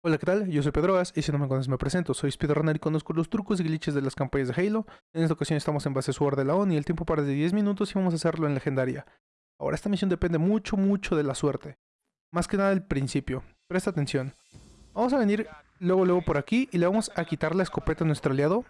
Hola, ¿qué tal? Yo soy Pedroas y si no me conoces me presento. Soy speedrunner y conozco los trucos y glitches de las campañas de Halo. En esta ocasión estamos en base Sword de la ON y el tiempo para de 10 minutos y vamos a hacerlo en legendaria. Ahora, esta misión depende mucho, mucho de la suerte. Más que nada del principio. Presta atención. Vamos a venir luego, luego por aquí y le vamos a quitar la escopeta a nuestro aliado.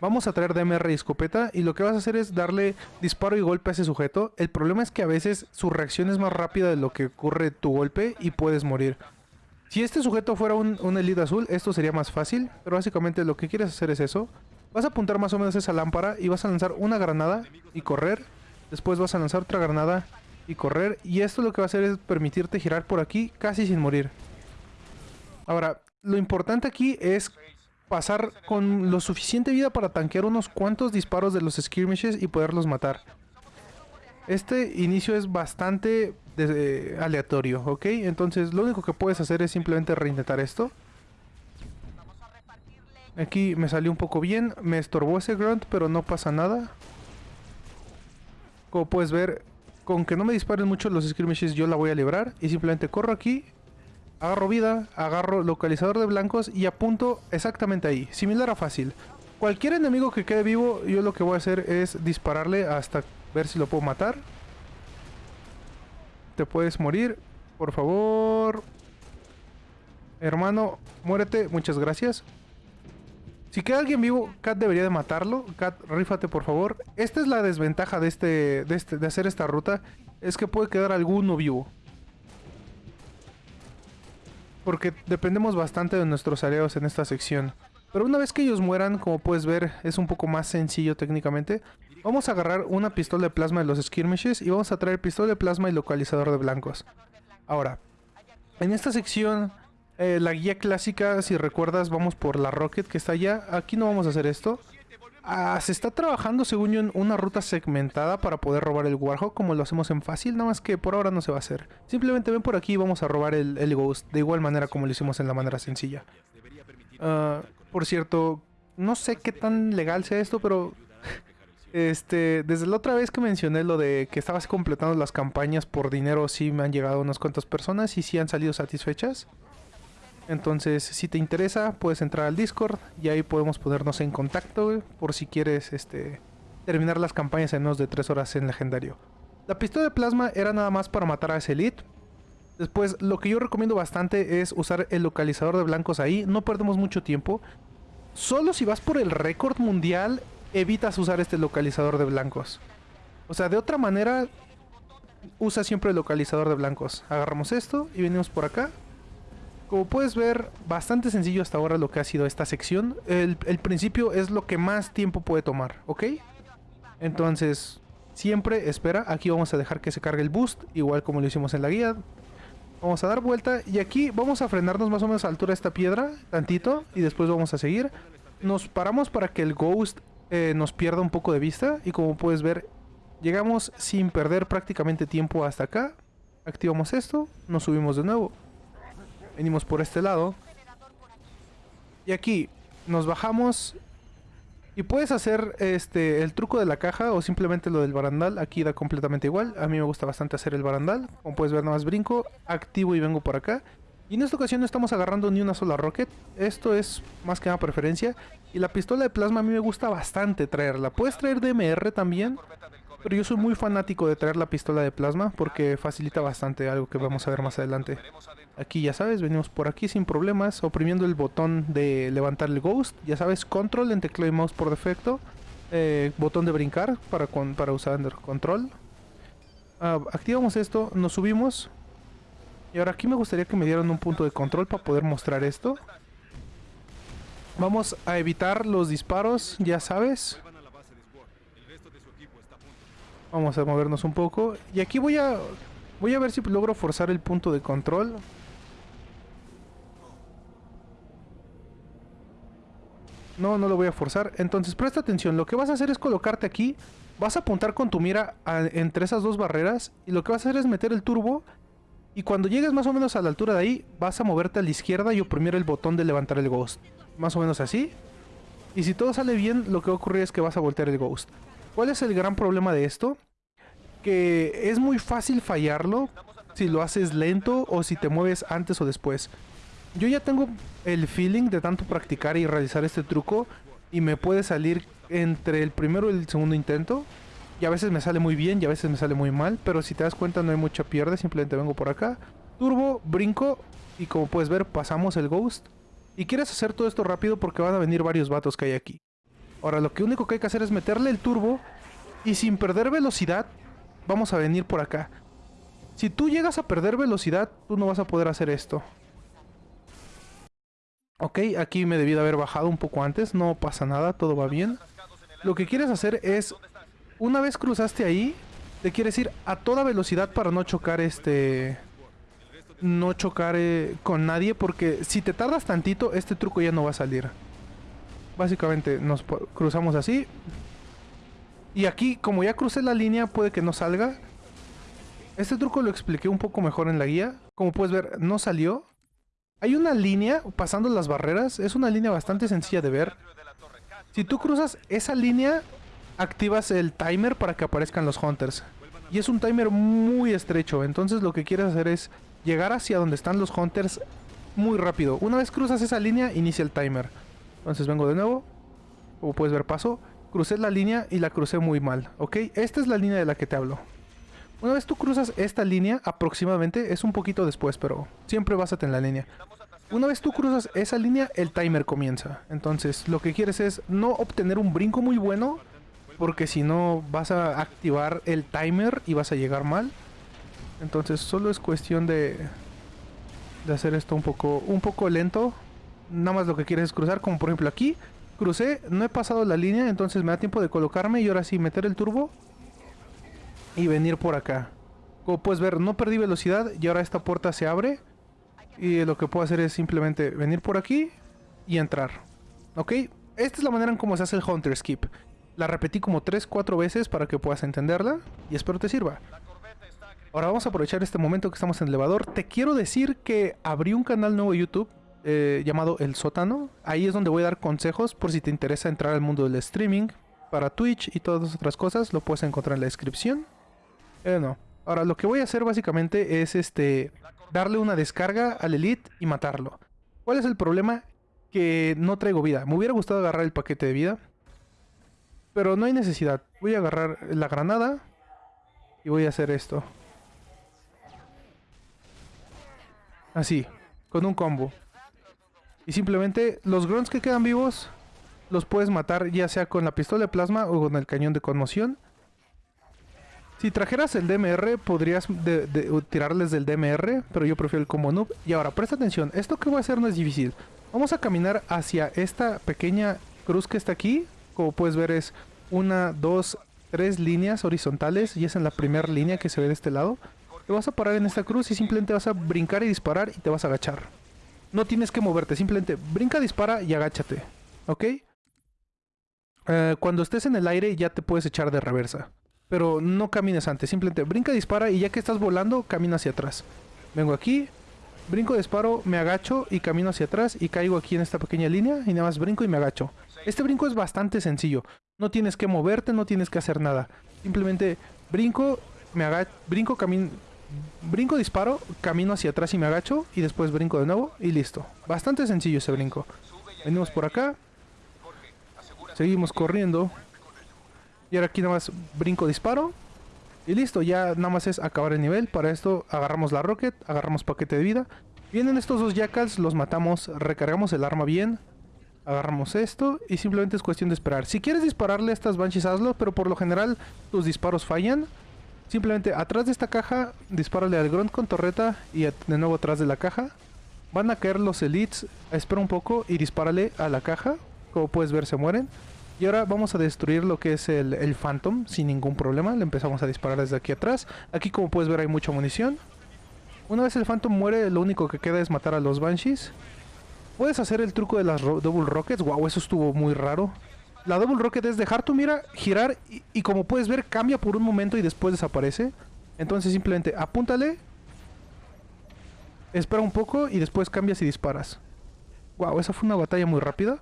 Vamos a traer DMR y escopeta y lo que vas a hacer es darle disparo y golpe a ese sujeto. El problema es que a veces su reacción es más rápida de lo que ocurre tu golpe y puedes morir. Si este sujeto fuera un, elite azul, esto sería más fácil, pero básicamente lo que quieres hacer es eso. Vas a apuntar más o menos esa lámpara y vas a lanzar una granada y correr. Después vas a lanzar otra granada y correr. Y esto lo que va a hacer es permitirte girar por aquí casi sin morir. Ahora, lo importante aquí es pasar con lo suficiente vida para tanquear unos cuantos disparos de los skirmishes y poderlos matar. Este inicio es bastante aleatorio, ¿ok? Entonces lo único que puedes hacer es simplemente reintentar esto. Aquí me salió un poco bien, me estorbó ese grunt, pero no pasa nada. Como puedes ver, con que no me disparen mucho los skirmishes yo la voy a librar. Y simplemente corro aquí, agarro vida, agarro localizador de blancos y apunto exactamente ahí. Similar a fácil. Cualquier enemigo que quede vivo, yo lo que voy a hacer es dispararle hasta ver si lo puedo matar. Te puedes morir, por favor. Hermano, muérete, muchas gracias. Si queda alguien vivo, Kat debería de matarlo. Kat, rífate por favor. Esta es la desventaja de este, de este, de hacer esta ruta. Es que puede quedar alguno vivo. Porque dependemos bastante de nuestros aliados en esta sección. Pero una vez que ellos mueran, como puedes ver, es un poco más sencillo técnicamente. Vamos a agarrar una pistola de plasma de los skirmishes y vamos a traer pistola de plasma y localizador de blancos. Ahora, en esta sección, eh, la guía clásica, si recuerdas, vamos por la Rocket que está allá. Aquí no vamos a hacer esto. Ah, se está trabajando, según una ruta segmentada para poder robar el Warhawk, como lo hacemos en fácil, nada más que por ahora no se va a hacer. Simplemente ven por aquí y vamos a robar el, Ghost, de igual manera como lo hicimos en la manera sencilla. Uh, por cierto, no sé qué tan legal sea esto, pero este, desde la otra vez que mencioné lo de que estabas completando las campañas por dinero, sí me han llegado unas cuantas personas y sí han salido satisfechas. Entonces, si te interesa, puedes entrar al Discord y ahí podemos ponernos en contacto por si quieres este, terminar las campañas en menos de 3 horas en legendario. La pistola de plasma era nada más para matar a ese elite. Después, lo que yo recomiendo bastante es usar el localizador de blancos ahí. No perdemos mucho tiempo. Solo si vas por el récord mundial evitas usar este localizador de blancos. O sea, de otra manera, usa siempre el localizador de blancos. Agarramos esto y venimos por acá. Como puedes ver, bastante sencillo hasta ahora lo que ha sido esta sección. El, principio es lo que más tiempo puede tomar, ¿ok? Entonces, siempre espera. Aquí vamos a dejar que se cargue el boost, igual como lo hicimos en la guía. Vamos a dar vuelta y aquí vamos a frenarnos más o menos a altura de esta piedra, tantito, y después vamos a seguir. Nos paramos para que el Ghost eh, nos pierda un poco de vista. Y como puedes ver llegamos sin perder prácticamente tiempo hasta acá. Activamos esto, nos subimos de nuevo. Venimos por este lado. Y aquí nos bajamos. Y puedes hacer este el truco de la caja o simplemente lo del barandal, aquí da completamente igual, a mí me gusta bastante hacer el barandal, como puedes ver nada más brinco, activo y vengo por acá y en esta ocasión no estamos agarrando ni una sola rocket. Esto es más que una preferencia. Y la pistola de plasma a mí me gusta bastante traerla. Puedes traer DMR también. Pero yo soy muy fanático de traer la pistola de plasma porque facilita bastante algo que vamos a ver más adelante. Aquí ya sabes, venimos por aquí sin problemas, oprimiendo el botón de levantar el ghost. Ya sabes, control en teclado y mouse por defecto. Eh, botón de brincar para, para usar under control. Uh, activamos esto, nos subimos, y ahora aquí me gustaría que me dieran un punto de control para poder mostrar esto. Vamos a evitar los disparos, ya sabes. Vamos a movernos un poco. Y aquí voy a... Voy a ver si logro forzar el punto de control. No, no lo voy a forzar. Entonces presta atención. Lo que vas a hacer es colocarte aquí. Vas a apuntar con tu mira entre esas dos barreras. Y lo que vas a hacer es meter el turbo y cuando llegues más o menos a la altura de ahí, vas a moverte a la izquierda y oprimir el botón de levantar el Ghost. Más o menos así. Y si todo sale bien, lo que va a ocurrir es que vas a voltear el Ghost. ¿Cuál es el gran problema de esto? Que es muy fácil fallarlo si lo haces lento o si te mueves antes o después. yo ya tengo el feeling de tanto practicar y realizar este truco y me puede salir entre el primero y el segundo intento. Y a veces me sale muy bien y a veces me sale muy mal, pero si te das cuenta no hay mucha pierde, simplemente vengo por acá. Turbo, brinco y como puedes ver pasamos el ghost. Y quieres hacer todo esto rápido porque van a venir varios vatos que hay aquí. Ahora lo que único que hay que hacer es meterle el turbo y sin perder velocidad vamos a venir por acá. Si tú llegas a perder velocidad, tú no vas a poder hacer esto. Ok, aquí me debí de haber bajado un poco antes, no pasa nada, todo va bien. Lo que quieres hacer es, una vez cruzaste ahí, te quieres ir a toda velocidad para no chocar este... No chocar eh, con nadie, porque si te tardas tantito, este truco ya no va a salir. Básicamente nos cruzamos así. Y aquí, como ya crucé la línea, puede que no salga. Este truco lo expliqué un poco mejor en la guía. Como puedes ver, no salió. Hay una línea pasando las barreras. Es una línea bastante sencilla de ver. Si tú cruzas esa línea, activas el timer para que aparezcan los hunters. Y es un timer muy estrecho. Entonces lo que quieres hacer es llegar hacia donde están los hunters muy rápido. Una vez cruzas esa línea, inicia el timer. Entonces vengo de nuevo. Como puedes ver, paso. Crucé la línea y la crucé muy mal. ¿Ok? Esta es la línea de la que te hablo. Una vez tú cruzas esta línea, aproximadamente, es un poquito después, pero siempre básate en la línea. Una vez tú cruzas esa línea, el timer comienza. Entonces, lo que quieres es no obtener un brinco muy bueno, porque si no vas a activar el timer y vas a llegar mal. Entonces, solo es cuestión de, hacer esto un poco, un poco lento. Nada más lo que quieres es cruzar, como por ejemplo aquí. Crucé, no he pasado la línea, entonces me da tiempo de colocarme y ahora sí meter el turbo y venir por acá. Como puedes ver, no perdí velocidad y ahora esta puerta se abre. Y lo que puedo hacer es simplemente venir por aquí y entrar. ¿Ok? Esta es la manera en cómo se hace el Hunter Skip. La repetí como 3-4 veces para que puedas entenderla y espero te sirva. Ahora vamos a aprovechar este momento que estamos en el elevador. Te quiero decir que abrí un canal nuevo YouTube eh, llamado El Sótano. Ahí es donde voy a dar consejos por si te interesa entrar al mundo del streaming. Para Twitch y todas las otras cosas lo puedes encontrar en la descripción. Eh, Ahora, lo que voy a hacer básicamente es este darle una descarga al Elite y matarlo. ¿Cuál es el problema? Que no traigo vida. Me hubiera gustado agarrar el paquete de vida. Pero no hay necesidad. Voy a agarrar la granada. Y voy a hacer esto. Así. Con un combo. Y simplemente los grunts que quedan vivos los puedes matar ya sea con la pistola de plasma o con el cañón de conmoción. Si trajeras el DMR, podrías tirarles del DMR, pero yo prefiero el combo noob. Y ahora, presta atención, esto que voy a hacer no es difícil. Vamos a caminar hacia esta pequeña cruz que está aquí. Como puedes ver es una, dos, tres líneas horizontales y es en la primera línea que se ve de este lado. Te vas a parar en esta cruz y simplemente vas a brincar y disparar y te vas a agachar. No tienes que moverte, simplemente brinca, dispara y agáchate. ¿Ok? Eh, cuando estés en el aire ya te puedes echar de reversa. Pero no camines antes, simplemente brinca, dispara y ya que estás volando, camina hacia atrás. Vengo aquí, brinco, disparo, me agacho y camino hacia atrás y caigo aquí en esta pequeña línea y nada más brinco y me agacho. Este brinco es bastante sencillo. No tienes que moverte, no tienes que hacer nada. Simplemente brinco, me agacho, brinco, camino, brinco, disparo, camino hacia atrás y me agacho y después brinco de nuevo y listo. Bastante sencillo ese brinco. Venimos por acá. Seguimos corriendo. Y ahora aquí nada más brinco, disparo. Y listo, ya nada más es acabar el nivel. Para esto agarramos la rocket, agarramos paquete de vida. Vienen estos dos jackals, los matamos, recargamos el arma bien. Agarramos esto y simplemente es cuestión de esperar. Si quieres dispararle a estas banshees, hazlo, pero por lo general tus disparos fallan. Simplemente atrás de esta caja, dispárale al grunt con torreta y de nuevo atrás de la caja. Van a caer los elites, espera un poco y dispárale a la caja. Como puedes ver se mueren. Y ahora vamos a destruir lo que es el, el Phantom sin ningún problema. Le empezamos a disparar desde aquí atrás. Aquí como puedes ver hay mucha munición. Una vez el Phantom muere, lo único que queda es matar a los Banshees. Puedes hacer el truco de las Double Rockets. Wow, eso estuvo muy raro. La Double Rocket es dejar tu mira, girar y, como puedes ver cambia por un momento y después desaparece. Entonces simplemente apúntale. Espera un poco y después cambias y disparas. Wow, esa fue una batalla muy rápida.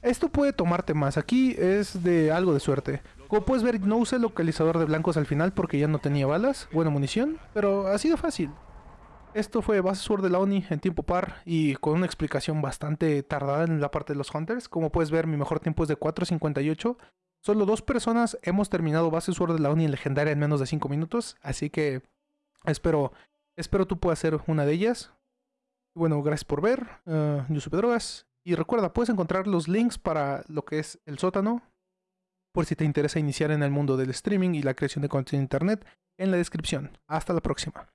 Esto puede tomarte más, aquí es de algo de suerte. Como puedes ver, no usé localizador de blancos al final porque ya no tenía balas, buena munición, pero ha sido fácil. Esto fue Base Sword de la Oni en tiempo par y con una explicación bastante tardada en la parte de los Hunters. Como puedes ver, mi mejor tiempo es de 4.58. Solo dos personas hemos terminado Base Sword de la Oni en legendaria en menos de 5 minutos. Así que espero, espero tú puedas ser una de ellas. Bueno, gracias por ver. Uh, yo soy Pedrogas. Y recuerda, puedes encontrar los links para lo que es el sótano, por si te interesa iniciar en el mundo del streaming y la creación de contenido en internet, en la descripción. Hasta la próxima.